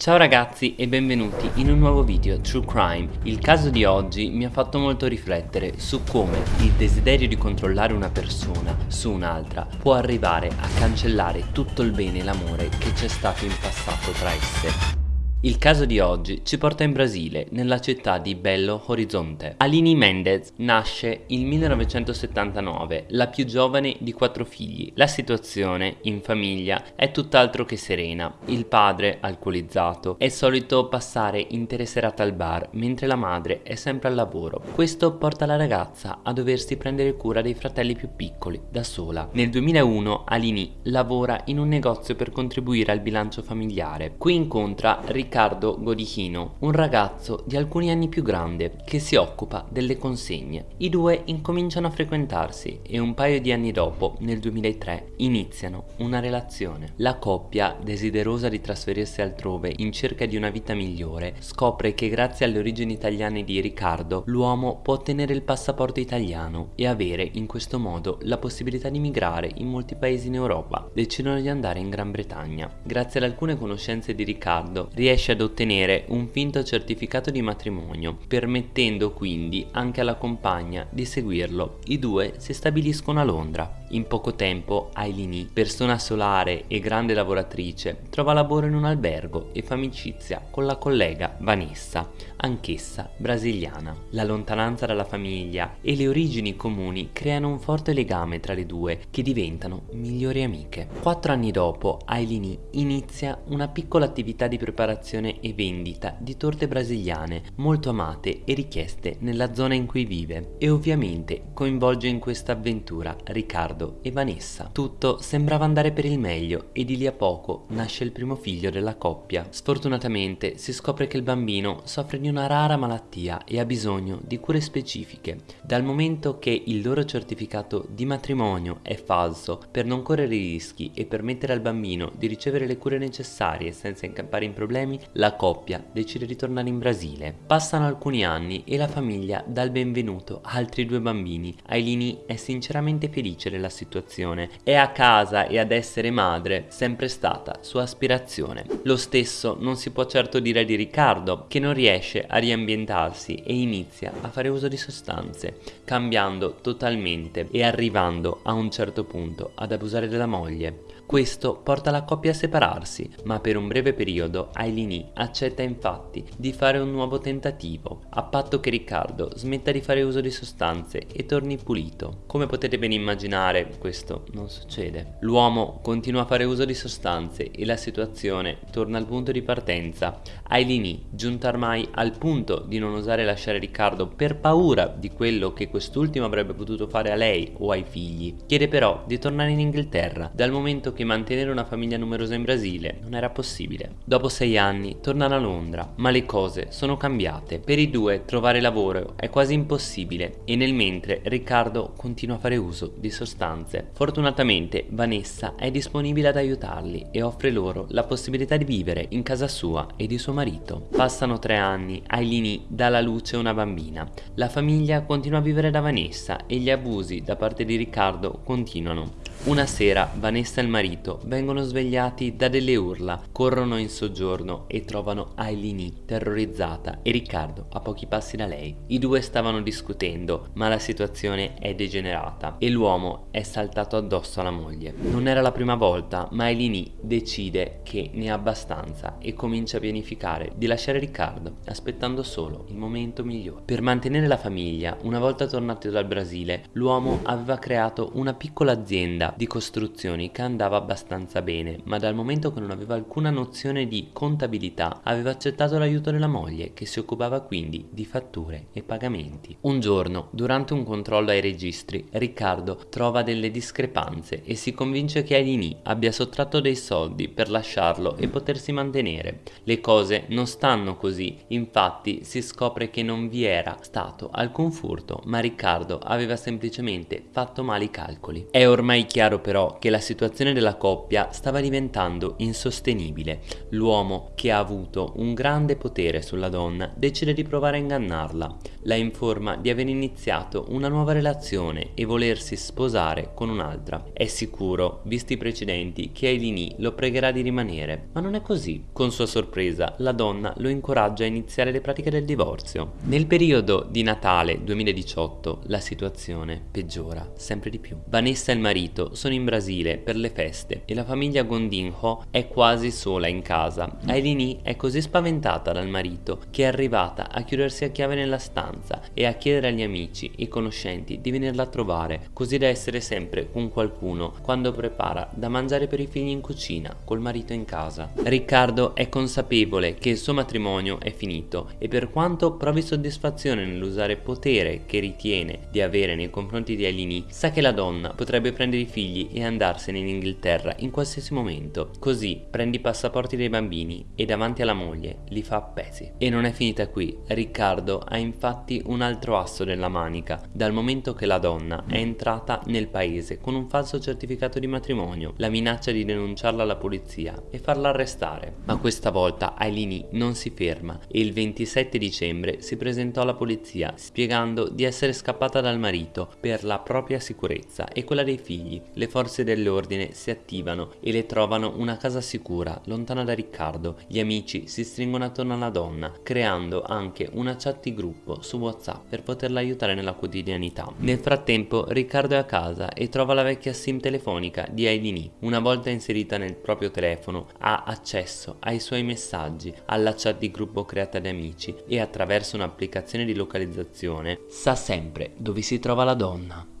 Ciao ragazzi e benvenuti in un nuovo video True Crime. Il caso di oggi mi ha fatto molto riflettere su come il desiderio di controllare una persona su un'altra può arrivare a cancellare tutto il bene e l'amore che c'è stato in passato tra esse. Il caso di oggi ci porta in Brasile, nella città di Belo Horizonte. Aline Mendez nasce il 1979, la più giovane di quattro figli. La situazione in famiglia è tutt'altro che serena. Il padre, alcolizzato, è solito passare intere serate al bar, mentre la madre è sempre al lavoro. Questo porta la ragazza a doversi prendere cura dei fratelli più piccoli, da sola. Nel 2001 Aline lavora in un negozio per contribuire al bilancio familiare. Qui incontra Riccardo Riccardo Godichino, un ragazzo di alcuni anni più grande che si occupa delle consegne. I due incominciano a frequentarsi e un paio di anni dopo, nel 2003, iniziano una relazione. La coppia, desiderosa di trasferirsi altrove in cerca di una vita migliore, scopre che grazie alle origini italiane di Riccardo, l'uomo può ottenere il passaporto italiano e avere in questo modo la possibilità di migrare in molti paesi in Europa. Decidono di andare in Gran Bretagna. Grazie ad alcune conoscenze di Riccardo, riesce riesce ad ottenere un finto certificato di matrimonio, permettendo quindi anche alla compagna di seguirlo. I due si stabiliscono a Londra. In poco tempo Ailini, persona solare e grande lavoratrice, trova lavoro in un albergo e fa amicizia con la collega Vanessa, anch'essa brasiliana. La lontananza dalla famiglia e le origini comuni creano un forte legame tra le due che diventano migliori amiche. Quattro anni dopo Ailini inizia una piccola attività di preparazione e vendita di torte brasiliane molto amate e richieste nella zona in cui vive e ovviamente coinvolge in questa avventura Riccardo Riccardo e Vanessa. Tutto sembrava andare per il meglio e di lì a poco nasce il primo figlio della coppia. Sfortunatamente si scopre che il bambino soffre di una rara malattia e ha bisogno di cure specifiche. Dal momento che il loro certificato di matrimonio è falso per non correre rischi e permettere al bambino di ricevere le cure necessarie senza incappare in problemi, la coppia decide di tornare in Brasile. Passano alcuni anni e la famiglia dà il benvenuto a altri due bambini. Ailini è sinceramente felice della situazione. È a casa e ad essere madre sempre stata sua aspirazione. Lo stesso non si può certo dire di Riccardo, che non riesce a riambientarsi e inizia a fare uso di sostanze, cambiando totalmente e arrivando a un certo punto ad abusare della moglie. Questo porta la coppia a separarsi, ma per un breve periodo Ailini accetta infatti di fare un nuovo tentativo, a patto che Riccardo smetta di fare uso di sostanze e torni pulito. Come potete ben immaginare, questo non succede. L'uomo continua a fare uso di sostanze e la situazione torna al punto di partenza. Ailini, giunta ormai al punto di non osare lasciare Riccardo per paura di quello che quest'ultimo avrebbe potuto fare a lei o ai figli, chiede però di tornare in Inghilterra, dal momento che che mantenere una famiglia numerosa in Brasile non era possibile. Dopo sei anni tornano a Londra, ma le cose sono cambiate. Per i due trovare lavoro è quasi impossibile e nel mentre Riccardo continua a fare uso di sostanze. Fortunatamente Vanessa è disponibile ad aiutarli e offre loro la possibilità di vivere in casa sua e di suo marito. Passano tre anni, Ailini dà alla luce una bambina. La famiglia continua a vivere da Vanessa e gli abusi da parte di Riccardo continuano. Una sera Vanessa e il marito vengono svegliati da delle urla, corrono in soggiorno e trovano Ailini terrorizzata e Riccardo a pochi passi da lei. I due stavano discutendo, ma la situazione è degenerata e l'uomo è saltato addosso alla moglie. Non era la prima volta, ma Ailini decide che ne ha abbastanza e comincia a pianificare di lasciare Riccardo, aspettando solo il momento migliore. Per mantenere la famiglia, una volta tornato dal Brasile, l'uomo aveva creato una piccola azienda di costruzioni che andava abbastanza bene, ma dal momento che non aveva alcuna nozione di contabilità aveva accettato l'aiuto della moglie che si occupava quindi di fatture e pagamenti. Un giorno, durante un controllo ai registri, Riccardo trova delle discrepanze e si convince che Ailini abbia sottratto dei soldi per lasciarlo e potersi mantenere. Le cose non stanno così, infatti si scopre che non vi era stato alcun furto, ma Riccardo aveva semplicemente fatto male i calcoli. È ormai chiaro però che la situazione della coppia stava diventando insostenibile. L'uomo, che ha avuto un grande potere sulla donna, decide di provare a ingannarla. La informa di aver iniziato una nuova relazione e volersi sposare con un'altra. È sicuro, visti i precedenti, che Ailini lo pregherà di rimanere, ma non è così. Con sua sorpresa, la donna lo incoraggia a iniziare le pratiche del divorzio. Nel periodo di Natale 2018 la situazione peggiora sempre di più. Vanessa e il marito sono in Brasile per le feste e la famiglia Gondinho è quasi sola in casa. Ailini è così spaventata dal marito che è arrivata a chiudersi a chiave nella stanza e a chiedere agli amici e conoscenti di venirla a trovare, così da essere sempre con qualcuno quando prepara da mangiare per i figli in cucina col marito in casa. Riccardo è consapevole che il suo matrimonio è finito e per quanto provi soddisfazione nell'usare potere che ritiene di avere nei confronti di Ailini, sa che la donna potrebbe prendere i figli e andarsene in Inghilterra in qualsiasi momento. Così prende i passaporti dei bambini e davanti alla moglie li fa appesi. E non è finita qui, Riccardo ha infatti un altro asso nella manica, dal momento che la donna è entrata nel paese con un falso certificato di matrimonio, la minaccia di denunciarla alla polizia e farla arrestare. Ma questa volta Ailini non si ferma e il 27 dicembre si presentò alla polizia spiegando di essere scappata dal marito per la propria sicurezza e quella dei figli. Le forze dell'ordine si attivano e le trovano una casa sicura, lontana da Riccardo. Gli amici si stringono attorno alla donna, creando anche una chat di gruppo su WhatsApp per poterla aiutare nella quotidianità. Nel frattempo Riccardo è a casa e trova la vecchia sim telefonica di Ailini. Una volta inserita nel proprio telefono ha accesso ai suoi messaggi, alla chat di gruppo creata da amici e attraverso un'applicazione di localizzazione sa sempre dove si trova la donna.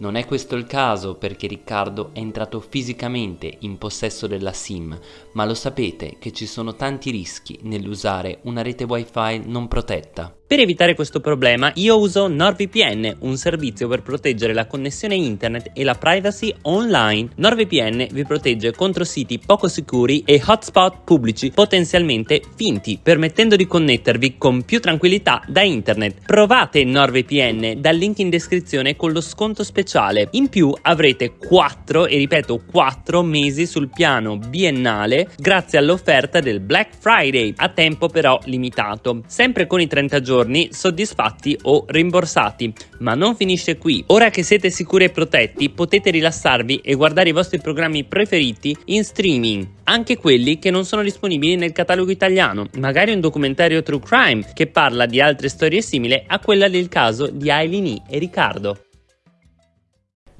Non è questo il caso perché Riccardo è entrato fisicamente in possesso della SIM, ma lo sapete che ci sono tanti rischi nell'usare una rete wifi non protetta. Per evitare questo problema io uso NordVPN, un servizio per proteggere la connessione internet e la privacy online. NordVPN vi protegge contro siti poco sicuri e hotspot pubblici potenzialmente finti, permettendo di connettervi con più tranquillità da internet. Provate NordVPN dal link in descrizione con lo sconto speciale. In più avrete 4, e ripeto 4 mesi sul piano biennale grazie all'offerta del Black Friday, a tempo però limitato. Sempre con i 30 giorni giorni soddisfatti o rimborsati. Ma non finisce qui. Ora che siete sicuri e protetti, potete rilassarvi e guardare i vostri programmi preferiti in streaming, anche quelli che non sono disponibili nel catalogo italiano, magari un documentario true crime che parla di altre storie simili a quella del caso di Aileen e Riccardo.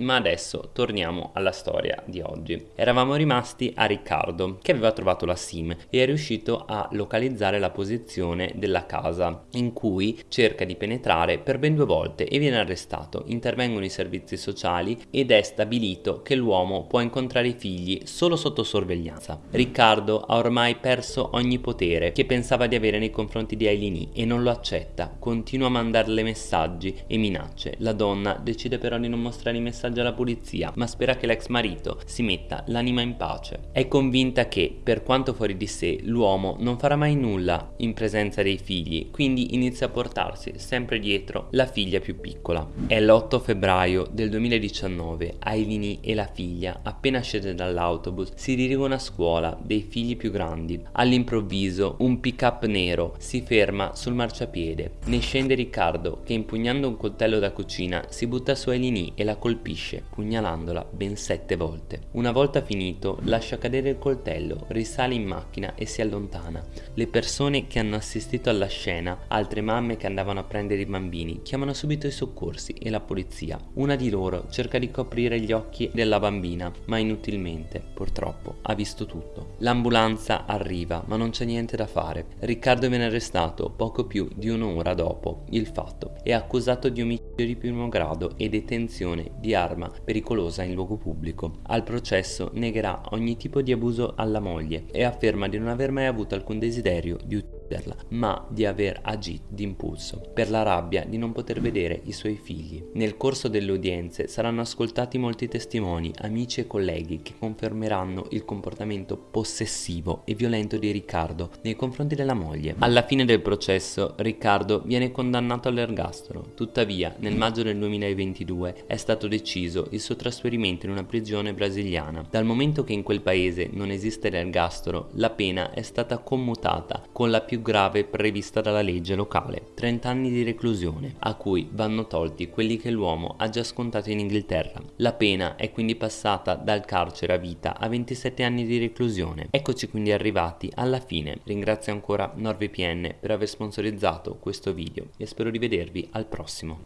Ma adesso torniamo alla storia di oggi. Eravamo rimasti a Riccardo che aveva trovato la SIM e è riuscito a localizzare la posizione della casa in cui cerca di penetrare per ben due volte e viene arrestato. Intervengono i servizi sociali ed è stabilito che l'uomo può incontrare i figli solo sotto sorveglianza. Riccardo ha ormai perso ogni potere che pensava di avere nei confronti di Ailini e non lo accetta, continua a mandarle messaggi e minacce. La donna decide però di non mostrare i messaggi messaggio alla polizia, ma spera che l'ex marito si metta l'anima in pace. È convinta che, per quanto fuori di sé, l'uomo non farà mai nulla in presenza dei figli, quindi inizia a portarsi sempre dietro la figlia più piccola. È l'8 febbraio del 2019, Ailini e la figlia, appena scese dall'autobus, si dirigono a scuola dei figli più grandi. All'improvviso un pick-up nero si ferma sul marciapiede. Ne scende Riccardo che impugnando un coltello da cucina si butta su Ailini e la colpisce colpisce, pugnalandola ben sette volte. Una volta finito, lascia cadere il coltello, risale in macchina e si allontana. Le persone che hanno assistito alla scena, altre mamme che andavano a prendere i bambini, chiamano subito i soccorsi e la polizia. Una di loro cerca di coprire gli occhi della bambina, ma inutilmente, purtroppo, ha visto tutto. L'ambulanza arriva, ma non c'è niente da fare. Riccardo viene arrestato poco più di un'ora dopo il fatto e accusato di omicidio di primo grado e detenzione di arma pericolosa in luogo pubblico. Al processo negherà ogni tipo di abuso alla moglie e afferma di non aver mai avuto alcun desiderio di uccidere ma di aver agito d'impulso, per la rabbia di non poter vedere i suoi figli. Nel corso delle udienze saranno ascoltati molti testimoni, amici e colleghi che confermeranno il comportamento possessivo e violento di Riccardo nei confronti della moglie. Alla fine del processo Riccardo viene condannato all'ergastolo, tuttavia nel maggio del 2022 è stato deciso il suo trasferimento in una prigione brasiliana. Dal momento che in quel paese non esiste l'ergastolo, la pena è stata commutata con la grave prevista dalla legge locale, 30 anni di reclusione, a cui vanno tolti quelli che l'uomo ha già scontato in Inghilterra. La pena è quindi passata dal carcere a vita a 27 anni di reclusione. Eccoci quindi arrivati alla fine. Ringrazio ancora NordVPN per aver sponsorizzato questo video e spero di vedervi al prossimo.